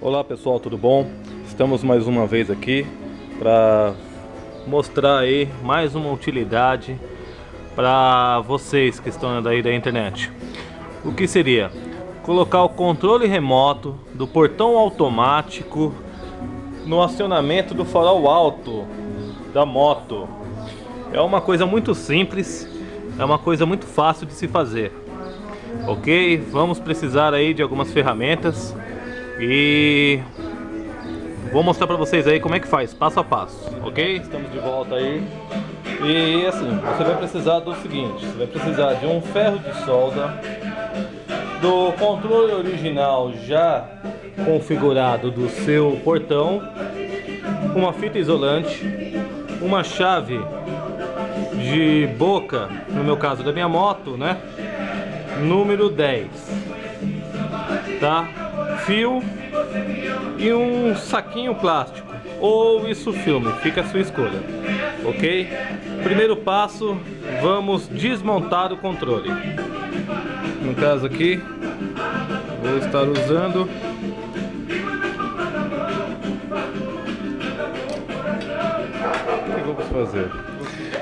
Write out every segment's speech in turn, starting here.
Olá pessoal, tudo bom? Estamos mais uma vez aqui para mostrar aí mais uma utilidade para vocês que estão daí da internet. O que seria? Colocar o controle remoto do portão automático no acionamento do farol alto da moto. É uma coisa muito simples, é uma coisa muito fácil de se fazer. Ok? Vamos precisar aí de algumas ferramentas e vou mostrar pra vocês aí como é que faz, passo a passo, ok? Estamos de volta aí. E assim, você vai precisar do seguinte, você vai precisar de um ferro de solda, do controle original já configurado do seu portão, uma fita isolante, uma chave de boca, no meu caso da minha moto, né? Número 10, tá? Fio e um saquinho plástico ou isso filme, fica a sua escolha, ok? Primeiro passo, vamos desmontar o controle. No caso aqui, vou estar usando o que vamos fazer?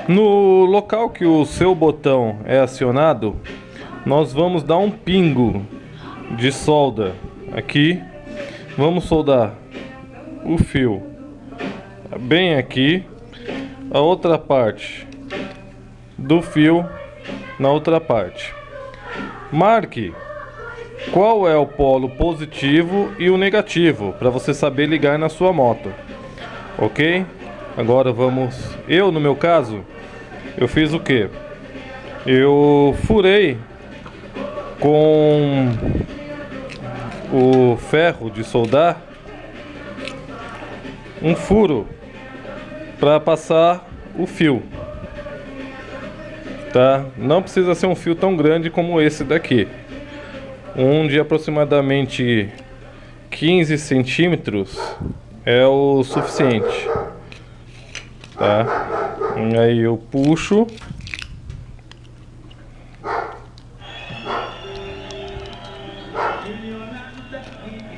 No local que o seu botão é acionado, nós vamos dar um pingo de solda aqui. Vamos soldar o fio bem aqui. A outra parte do fio na outra parte. Marque qual é o polo positivo e o negativo para você saber ligar na sua moto. Ok? Agora vamos... Eu, no meu caso, eu fiz o que? Eu furei com o ferro de soldar um furo para passar o fio tá? Não precisa ser um fio tão grande como esse daqui. Um de aproximadamente 15 centímetros é o suficiente tá? Aí eu puxo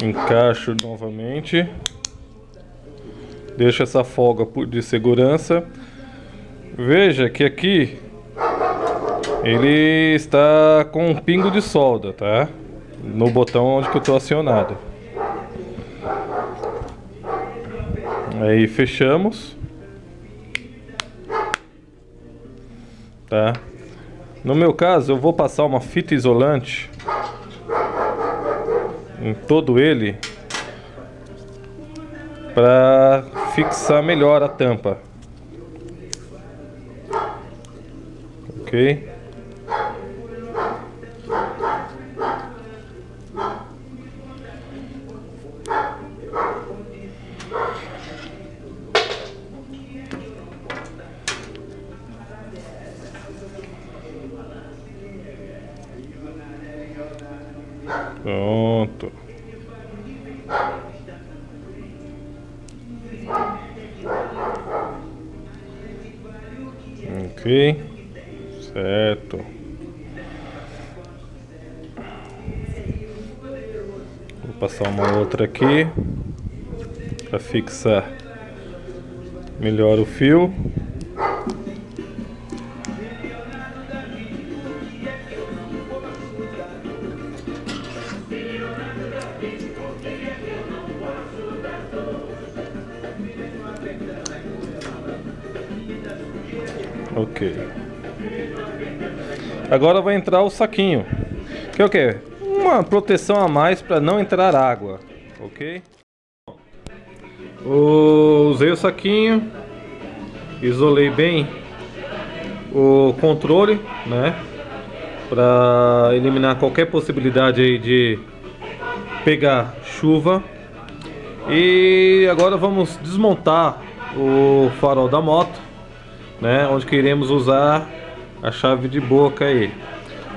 encaixo novamente. Deixo essa folga de segurança. Veja que aqui ele está com um pingo de solda tá? No botão onde que eu estou acionado. Aí fechamos. Tá? No meu caso eu vou passar uma fita isolante em todo ele para fixar melhor a tampa. Ok? Ok. Certo. Vou passar uma outra aqui para fixar melhor o fio. Ok. Agora vai entrar o saquinho. Que é o que? Uma proteção a mais para não entrar água. Ok? Usei o saquinho. Isolei bem o controle, né? Para eliminar qualquer possibilidade aí de pegar chuva. E agora vamos desmontar o farol da moto né, onde queremos usar a chave de boca aí.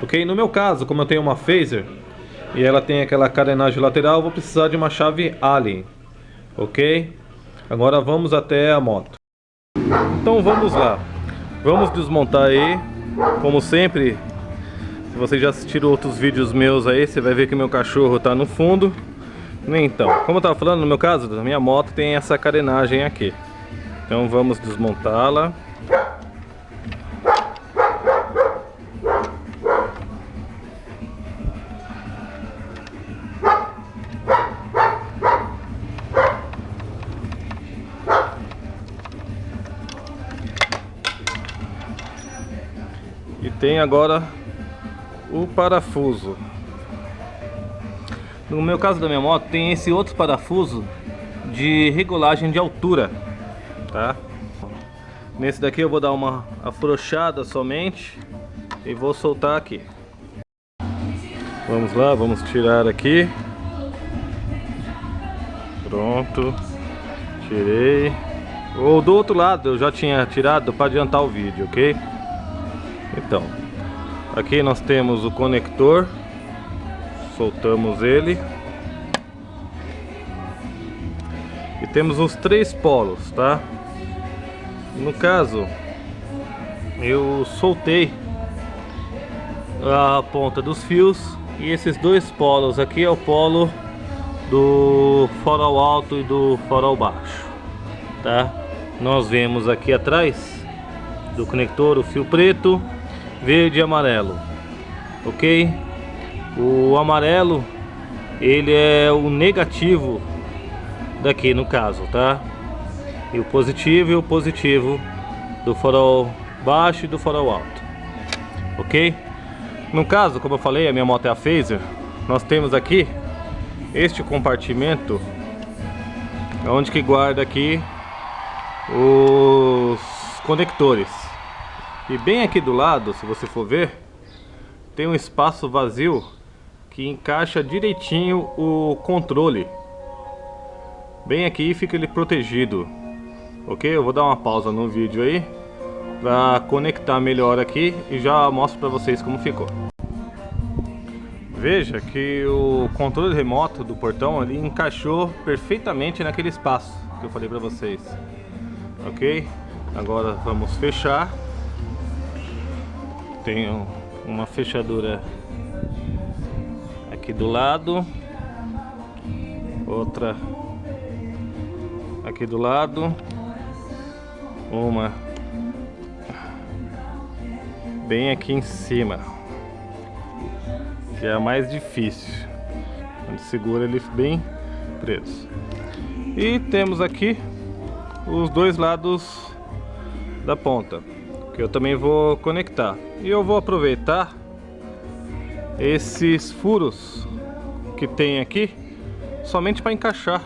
Ok? No meu caso, como eu tenho uma phaser e ela tem aquela carenagem lateral, vou precisar de uma chave Allen. Ok? Agora vamos até a moto. Então vamos lá. Vamos desmontar aí. Como sempre, se vocês já assistiram outros vídeos meus aí, você vai ver que meu cachorro está no fundo. Então, como eu estava falando, no meu caso, na minha moto tem essa carenagem aqui. Então vamos desmontá-la. Tem agora o parafuso. No meu caso da minha moto tem esse outro parafuso de regulagem de altura, tá? Nesse daqui eu vou dar uma afrouxada somente e vou soltar aqui. Vamos lá, vamos tirar aqui. Pronto. Tirei. Ou do outro lado eu já tinha tirado para adiantar o vídeo, ok? Então, aqui nós temos o conector. Soltamos ele. E temos os três polos tá? No caso eu soltei a ponta dos fios e esses dois polos aqui é o polo do farol alto e do farol baixo tá? Nós vemos aqui atrás do conector o fio preto verde e amarelo ok o amarelo, ele é o negativo daqui no caso, tá? E o positivo e o positivo do farol baixo e do farol alto. Ok? No caso, como eu falei, a minha moto é a Phaser. Nós temos aqui este compartimento onde que guarda aqui os conectores. E bem aqui do lado, se você for ver, tem um espaço vazio que encaixa direitinho o controle. Bem aqui fica ele protegido. Ok? Eu vou dar uma pausa no vídeo aí para conectar melhor aqui e já mostro para vocês como ficou. Veja que o controle remoto do portão ali encaixou perfeitamente naquele espaço que eu falei para vocês. Ok? Agora vamos fechar. Tem uma fechadura aqui do lado outra aqui do lado uma bem aqui em cima que é a mais difícil. Onde segura ele bem preso. E temos aqui os dois lados da ponta que eu também vou conectar. E eu vou aproveitar esses furos que tem aqui somente para encaixar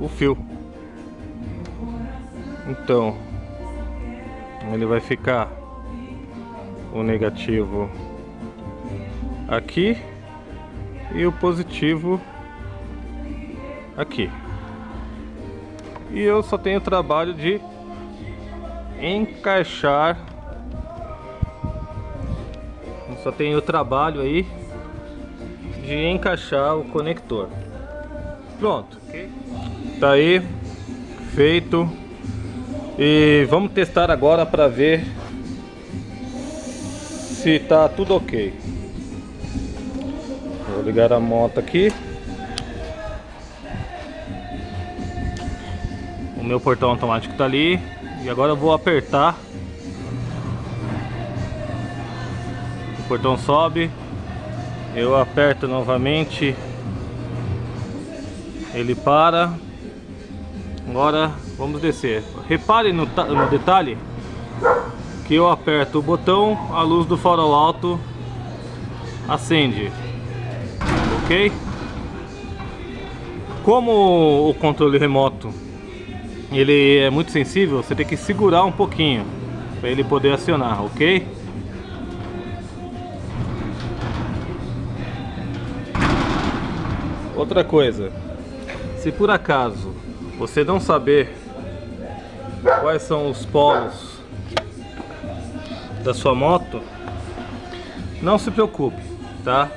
o fio. Então ele vai ficar o negativo aqui e o positivo aqui. E eu só tenho o trabalho de encaixar só tem o trabalho aí de encaixar o conector. Pronto. Tá aí feito. E vamos testar agora para ver se tá tudo ok. Vou ligar a moto aqui. O meu portão automático tá ali. E agora eu vou apertar. O portão sobe, eu aperto novamente, ele para, agora vamos descer. Repare no, no detalhe que eu aperto o botão, a luz do farol alto acende, ok? Como o controle remoto ele é muito sensível, você tem que segurar um pouquinho para ele poder acionar, ok? Outra coisa, se por acaso você não saber quais são os polos da sua moto, não se preocupe, tá?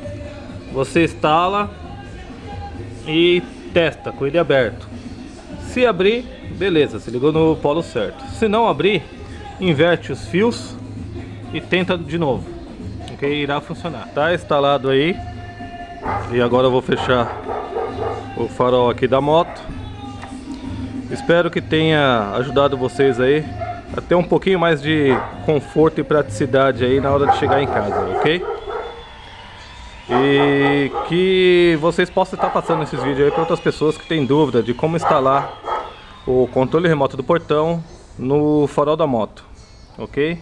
Você instala e testa com ele aberto. Se abrir, beleza, se ligou no polo certo. Se não abrir, inverte os fios e tenta de novo, ok? Irá funcionar. Tá instalado aí. E agora eu vou fechar o farol aqui da moto. Espero que tenha ajudado vocês aí a ter um pouquinho mais de conforto e praticidade aí na hora de chegar em casa, ok? E que vocês possam estar passando esses vídeos aí para outras pessoas que têm dúvida de como instalar o controle remoto do portão no farol da moto, ok?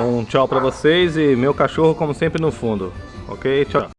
Um tchau para vocês e meu cachorro como sempre no fundo, ok? Tchau.